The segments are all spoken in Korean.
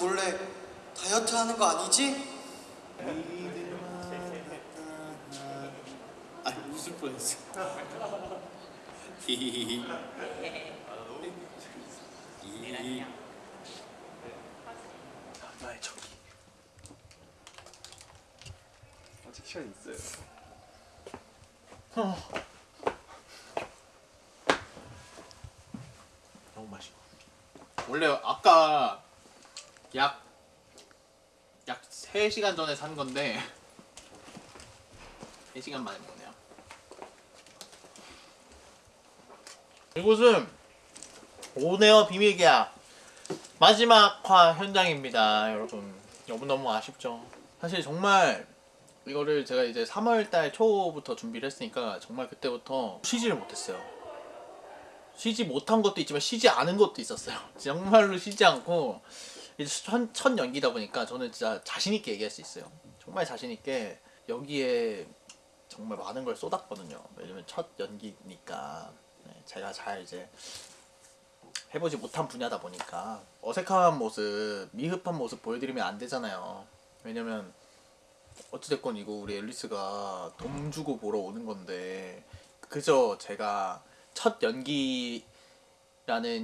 몰래 다이어트 하는 거 아니지? 아 웃을 뻔했어. 히히히. 나의 적이. 아직 시간 있어요. 너무 맛있어. 원래 아까 약, 약 3시간 전에 산 건데 3시간 만에 먹네요. 이곳은 오네어 비밀계약 마지막 화 현장입니다, 여러분. 너무너무 아쉽죠. 사실 정말 이거를 제가 이제 3월달 초부터 준비를 했으니까 정말 그때부터 쉬지를 못했어요. 쉬지 못한 것도 있지만 쉬지 않은 것도 있었어요. 정말로 쉬지 않고 첫, 첫 연기다 보니까 저는 진짜 자신 있게 얘기할 수 있어요. 정말 자신 있게 여기에 정말 많은 걸 쏟았거든요. 왜냐면 첫 연기니까 네, 제가 잘 이제 해보지 못한 분야다 보니까 어색한 모습, 미흡한 모습 보여드리면 안 되잖아요. 왜냐면 어찌됐건 이거 우리 앨리스가 돈 주고 보러 오는 건데 그저 제가 첫 연기라는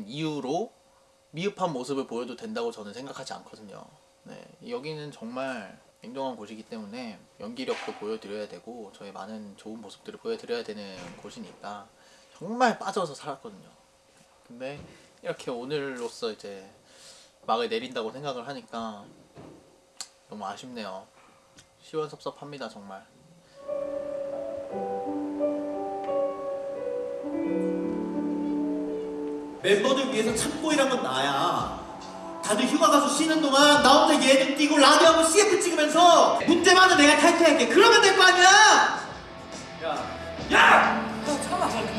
이유로 미흡한 모습을 보여도 된다고 저는 생각하지 않거든요. 네, 여기는 정말 냉정한 곳이기 때문에 연기력도 보여드려야 되고 저의 많은 좋은 모습들을 보여드려야 되는 곳이니까 정말 빠져서 살았거든요. 근데 이렇게 오늘로써 이제 막을 내린다고 생각을 하니까 너무 아쉽네요. 시원섭섭합니다 정말. 멤버들 위해서 참고 일한 건 나야. 다들 휴가 가서 쉬는 동안 나 혼자 예능 뛰고 라디오 하고 CF 찍으면서 문제만은 내가 탈퇴할게. 그러면 될 거 아니야? 그러며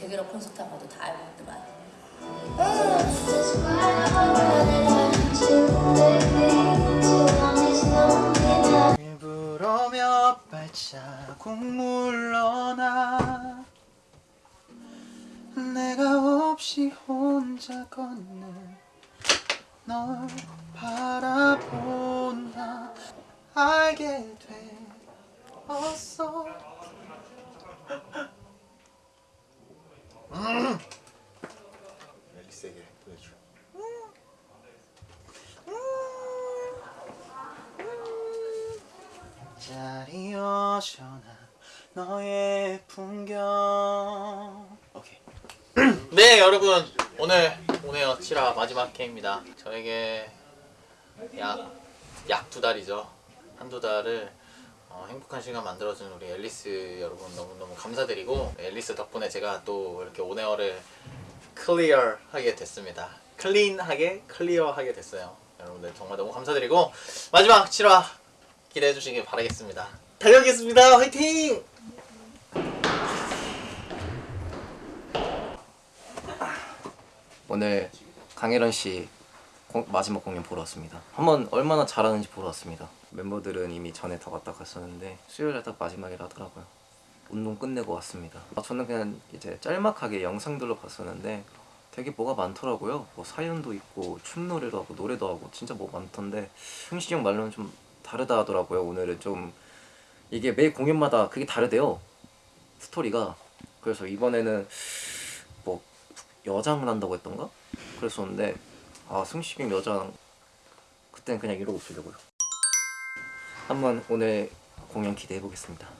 재결합 콘서트 한 것도 다 해봤더만 일부러며 발자국 물러나 내가 없이 혼자 걷는 널 바라본다. 알게 되었어 앨리스에게 보여줘. 자리 어셔나 너의 풍경. 오케이. 네 여러분. 오늘 오네요 7화 마지막 회입니다. 저에게 약약 두 달이죠. 한 두 달을 어, 행복한 시간 만들어준 우리 앨리스 여러분 너무너무 감사드리고 앨리스 덕분에 제가 또 이렇게 On Air를 clear하게 됐습니다. clean하게 clear하게 됐어요. 여러분들 정말 너무 감사드리고 마지막 7화 기대해 주시길 바라겠습니다 달려오겠습니다 화이팅! 오늘 강혜련 씨 공- 마지막 공연 보러 왔습니다. 한번 얼마나 잘하는지 보러 왔습니다. 멤버들은 이미 전에 다 왔다 갔었는데 수요일에 딱 마지막이라 하더라고요. 운동 끝내고 왔습니다. 아, 저는 그냥 이제 짤막하게 영상들로 봤었는데 되게 뭐가 많더라고요. 뭐 사연도 있고 춤노래도 하고 노래도 하고 진짜 뭐 많던데 형식이 형 말로는 좀 다르다 하더라고요. 오늘은 좀 이게 매 공연마다 그게 다르대요. 스토리가 그래서 이번에는 뭐 여장을 한다고 했던가 그랬었는데 아 승식이 여장 그땐 그냥 이러고 있으려고요 한번 오늘 공연 기대해 보겠습니다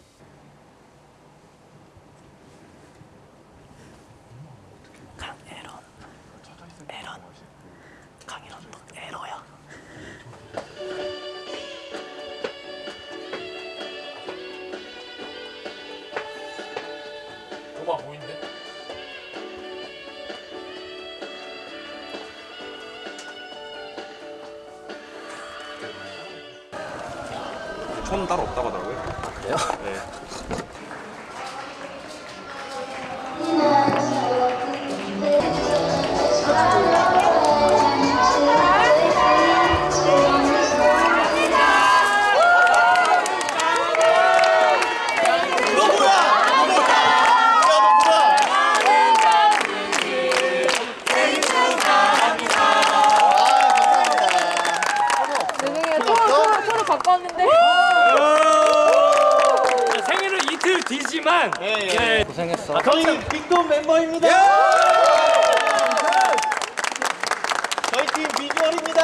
촌 따로 없다고 하더라고요. 그래요? 네. 이틀 뒤지만 예, 예. 고생했어 아, 저희 빅돈 멤버입니다. 저희 팀 비주얼입니다.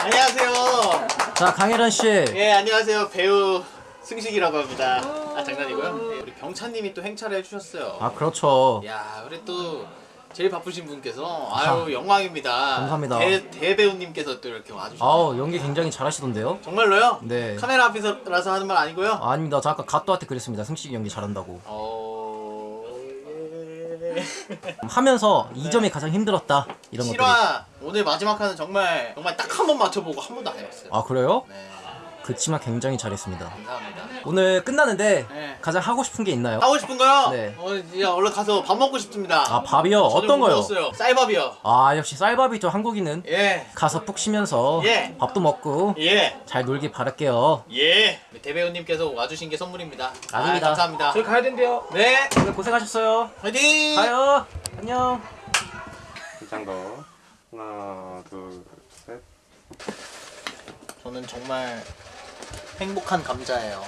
안녕하세요. 자 강혜란 씨. 예, 안녕하세요. 배우 승식이라고 합니다. 아, 장난이고요. 예, 우리 병찬님이 또 행차를 해주셨어요. 아 그렇죠. 야, 우리 또 제일 바쁘신 분께서 아유 영광입니다. 감사합니다. 대, 대배우님께서 또 이렇게 와주셨네요. 아우 연기 굉장히 잘하시던데요. 정말로요? 네. 카메라 앞에서라서 하는 말 아니고요. 아, 아닙니다. 저 아까 갓도한테 그랬습니다. 승식이 연기 잘한다고. 어... 예... 하면서 이 점이 가장 힘들었다 이런 것들이. 실화 오늘 마지막 화는 정말 정말 딱 한 번 맞춰보고 한 번도 안 해봤어요. 아 그래요? 네, 그치만 굉장히 잘했습니다. 감사합니다. 오늘 끝나는데 네. 가장 하고 싶은 게 있나요? 하고 싶은 거요? 네. 어, 이제 얼른 가서 밥 먹고 싶습니다. 아 밥이요? 어떤 못 거요? 먹었어요. 쌀밥이요. 아 역시 쌀밥이죠 한국인은 예, 가서 푹 쉬면서 예. 밥도 먹고 예, 잘 놀길 바랄게요. 예. 대배우님께서 와주신 게 선물입니다. 아닙니다. 아, 감사합니다. 저희 가야 된대요. 네, 오늘 고생하셨어요. 화이팅! 가요. 안녕. 긴장 더. 하나, 둘, 셋. 저는 정말 행복한 감자예요.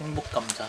행복 감자.